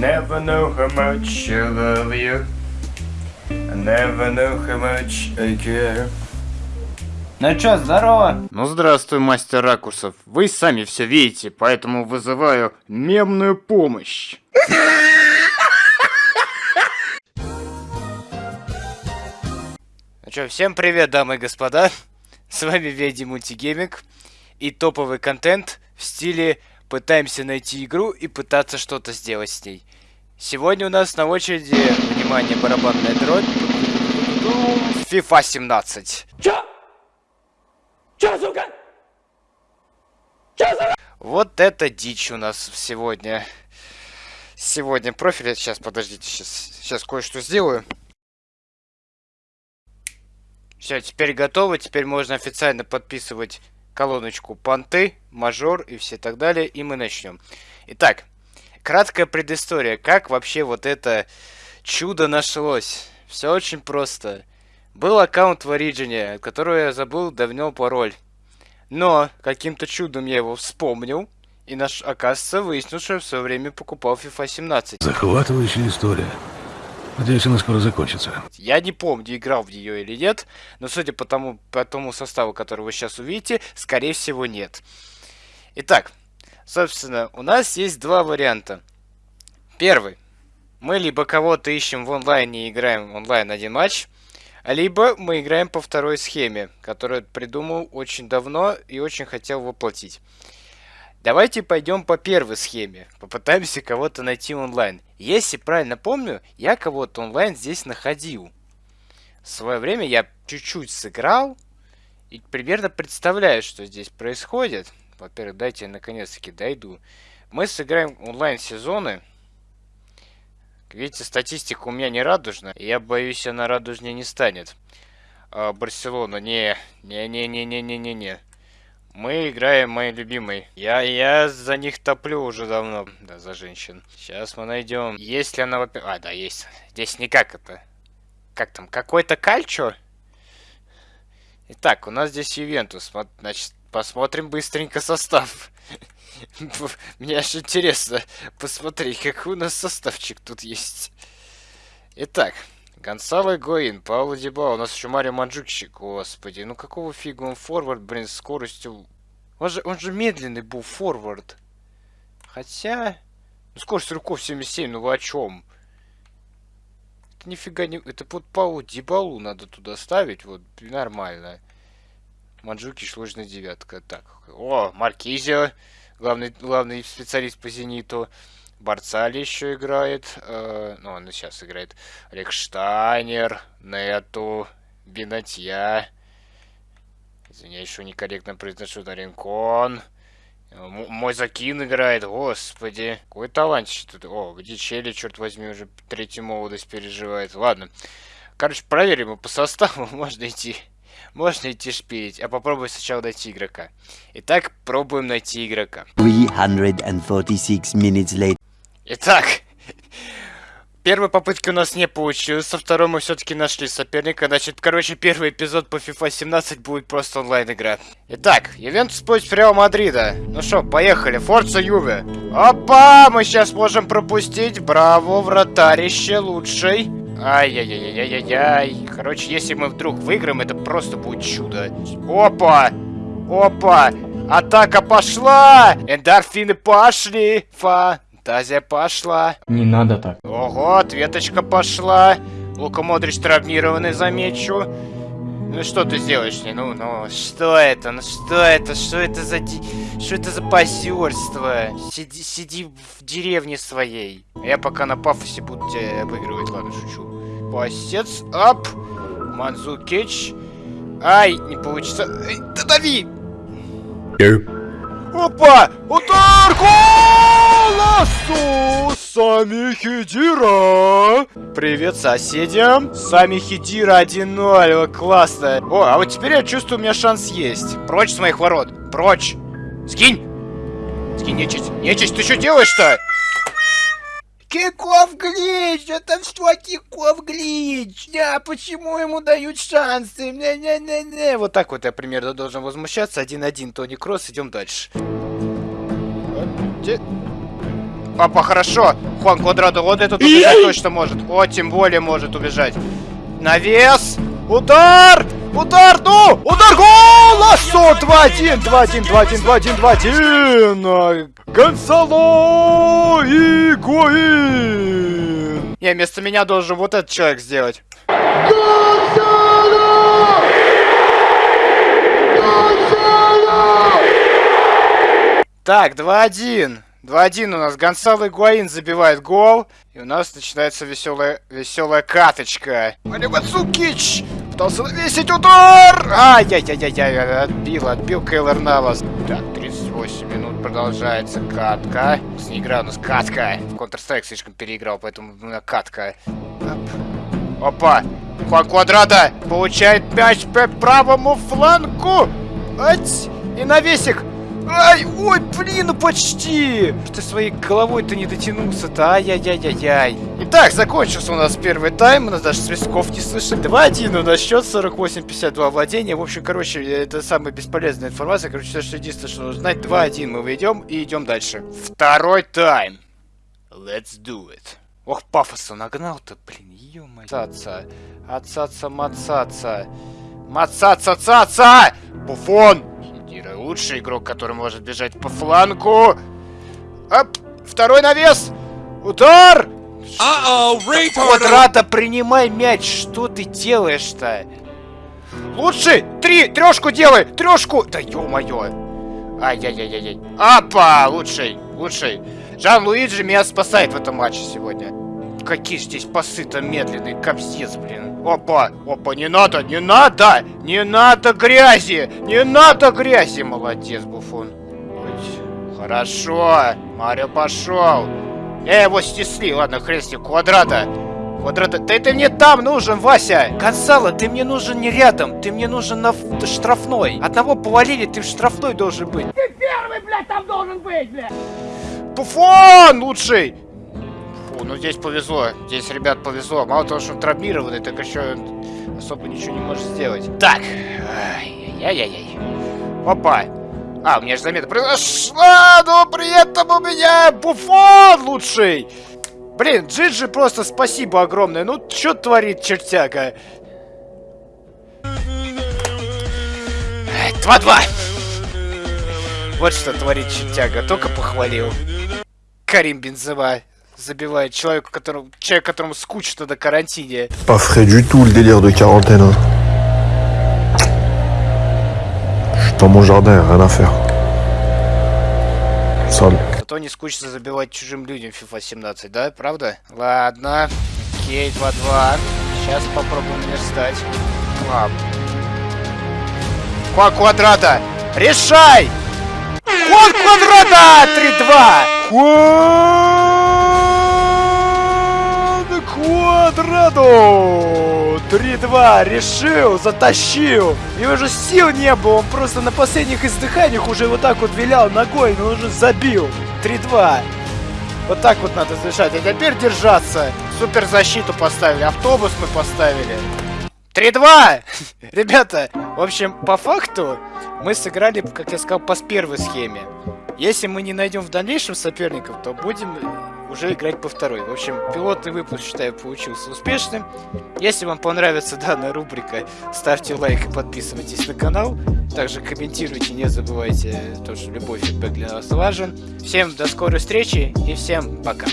Never know how much I love you. I never know how much I care. Ну чё, здорово? Ну здравствуй, мастер ракурсов. Вы сами все видите, поэтому вызываю мемную помощь. Ну чё, всем привет, дамы и господа. С вами Веди Мультигейминг и топовый контент в стиле пытаемся найти игру и пытаться что-то сделать с ней. Сегодня у нас на очереди, внимание, барабанная дробь, FIFA 17. Чё? Чё, сука? Чё, сука? Вот это дичь у нас сегодня. Сегодня профиль, сейчас, подождите, сейчас, сейчас кое-что сделаю. Все, теперь готово, теперь можно официально подписывать колоночку понты, мажор и все так далее, и мы начнем. Итак, краткая предыстория, как вообще вот это чудо нашлось. Все очень просто. Был аккаунт в Origin, от которого я забыл давно пароль. Но каким-то чудом я его вспомнил, и наш, оказывается, выяснил, что я в свое время покупал FIFA 17. Захватывающая история. Надеюсь, она скоро закончится. Я не помню, играл в нее или нет, но судя по тому, по тому составу, который вы сейчас увидите, скорее всего нет. Итак, собственно, у нас есть два варианта. Первый. Мы либо кого-то ищем в онлайне и играем онлайн один матч, либо мы играем по второй схеме, которую придумал очень давно и очень хотел воплотить. Давайте пойдем по первой схеме. Попытаемся кого-то найти онлайн. Если правильно помню, я кого-то онлайн здесь находил. В свое время я чуть-чуть сыграл. И примерно представляю, что здесь происходит. Во-первых, дайте я наконец-таки дойду. Мы сыграем онлайн-сезоны. Видите, статистика у меня не радужная. Я боюсь, она радужнее не станет. А, Барселона, не, не-не-не-не-не-не-не. Мы играем мои любимые. Я, я за них топлю уже давно. Да, за женщин. Сейчас мы найдем. Есть ли она... А, да, есть. Здесь никак это. Как там? Какой-то кальчо? Итак, у нас здесь Ювентус. Значит, посмотрим быстренько состав. Мне аж интересно посмотреть, какой у нас составчик тут есть. Итак, Гонсало Гоин, Пауло Диба, у нас еще Марио Манджукчик, господи, ну какого фига он форвард, блин, с скоростью... Он же, он же медленный был форвард. Хотя... Ну, скорость руков 77, ну вы о чем? Это нифига не... Это вот Паулу Дибалу надо туда ставить, вот, нормально. Манджуки, сложная девятка. Так, о, Маркизио, главный, главный специалист по Зениту. Барцали еще играет. Э, ну, он сейчас играет. Рекштайнер, Нету, Бинатья. Извиняюсь, что некорректно произношу. Наринкон. Мой Закин играет, господи. Какой талантище тут. О, где Челли, черт возьми, уже третью молодость переживает. Ладно. Короче, проверим по составу. Можно идти. Можно идти шпилить. А попробуй сначала найти игрока. Итак, пробуем найти игрока. 346 minutes later. Итак, первой попытки у нас не получилось, со второй мы все-таки нашли соперника. Значит, короче, первый эпизод по FIFA 17 будет просто онлайн-игра. Итак, Ювентус против Реал Мадрида. Ну что, поехали, Форца Юве. Опа, мы сейчас можем пропустить. Браво, вратарище лучший. Ай-яй-яй-яй-яй-яй. Короче, если мы вдруг выиграем, это просто будет чудо. Опа! Опа! Атака пошла! Эндорфины пошли! Фа! Фантазия пошла. Не надо так. Ого, ответочка пошла. Лука Модрич травмированный, замечу. Ну что ты сделаешь мне? Ну, ну, что это? Ну что это? Что это за... Ди... Что это за позерство? Сиди, сиди в деревне своей. Я пока на пафосе буду тебя обыгрывать. Ладно, шучу. Пасец, ап. Манзукич. Ай, не получится. Эй, да дави! Опа! Удар! Голосу! Сами Хидира! Привет соседям! Сами Хидира 1-0, классно! О, а вот теперь я чувствую, у меня шанс есть. Прочь с моих ворот! Прочь! Скинь! Скинь, нечисть! Нечисть, ты что делаешь-то? Киков глич! Это что Киков глич? Да, почему ему дают шансы? Не -не -не -не. Вот так вот я примерно должен возмущаться. Один-один, Тони Кросс, идем дальше. Папа, хорошо! Хуан Квадрадо, вот этот убежать точно может. О, тем более может убежать. Навес! Удар! Удар, ну! Удар, гол! Лассо! 2-1, 2-1, 2-1, 2-1, 2-1! Гонсало и Гуин! Не, вместо меня должен вот этот человек сделать. Так, 2-1. 2-1 у нас Гонсало Игуаин забивает гол. И у нас начинается веселая, веселая каточка. Алимацукич! Пытался навесить удар! Ай-яй-яй-яй-яй, отбил, отбил Кейлор Навас. Так, 38 минут продолжается катка. Не игра у нас катка. Counter-Strike слишком переиграл, поэтому у меня катка. Оп. Опа! Хуан Квадрата получает мяч по правому флангу. Ать! И навесик. Ай, ой, блин, ну почти! Ты своей головой-то не дотянулся-то, ай-яй-яй-яй-яй. Итак, закончился у нас первый тайм, у нас даже свистков не слышали. 2-1 у нас счет, 48-52 владения. В общем, короче, это самая бесполезная информация. Короче, что единственное, что нужно знать, 2-1 мы выйдем и идем дальше. Второй тайм. Let's do it. Ох, пафоса нагнал-то, блин, ё-моё. Цаца, отцаца, мацаца. Мацаца, цаца! Буфон! Лучший игрок, который может бежать по флангу. Оп! Второй навес! Удар! Квадрата, принимай мяч! Что ты делаешь-то? Лучший! Три! Трешку делай! Трешку! Да ё-моё! Ай-яй-яй-яй-яй. Апа! Лучший! Лучший! Жан-Луиджи меня спасает в этом матче сегодня. Какие здесь пасы-то медленные, капсец, блин. Опа, опа, не надо, не надо, не надо грязи, не надо грязи. Молодец, Буфон. Ой, Хорошо, Марио пошел. Я его стесли, ладно, хрен с ним, квадрата. Квадрата, да ты мне там нужен, Вася! Гонсало, ты мне нужен не рядом, ты мне нужен на штрафной. Одного повалили, ты в штрафной должен быть. Буфон лучший! Ну здесь повезло. Здесь, ребят, повезло. Мало того, что он травмированный, так еще он особо ничего не может сделать. Так. Ай-яй-яй-яй. Опа. А, у меня же замета произошла, но при этом у меня Буфон лучший. Блин, Джиджи просто спасибо огромное. Ну, что творит чертяка? Ай, 2-2. Вот что творит чертяга. Только похвалил. Карим Бензема забивает человеку, которому, человек, которому скучно на карантине. Pas frais du tout le délire de quarantaine. hein. Je suis dans mon jardin, rien à faire. Sale. Зато не скучно забивать чужим людям FIFA 17, да? Правда? Ладно. Окей, 2-2. Сейчас попробуем верстать. Ладно. Хуан Квадрата! Решай! Хуан Квадрата! 3-2! Хуан Квадрату! 3-2! Решил! Затащил! И уже сил не было, он просто на последних издыханиях уже вот так вот вилял ногой, но уже забил. 3-2. Вот так вот надо завершать. А теперь держаться. Супер защиту поставили, автобус мы поставили. 3-2! Ребята, в общем, по факту мы сыграли, как я сказал, по первой схеме. Если мы не найдем в дальнейшем соперников, то будем уже играть по второй. В общем, пилотный выпуск, считаю, получился успешным. Если вам понравится данная рубрика, ставьте лайк и подписывайтесь на канал. Также комментируйте, не забывайте, то, что любой фидбэк для нас важен. Всем до скорой встречи и всем пока.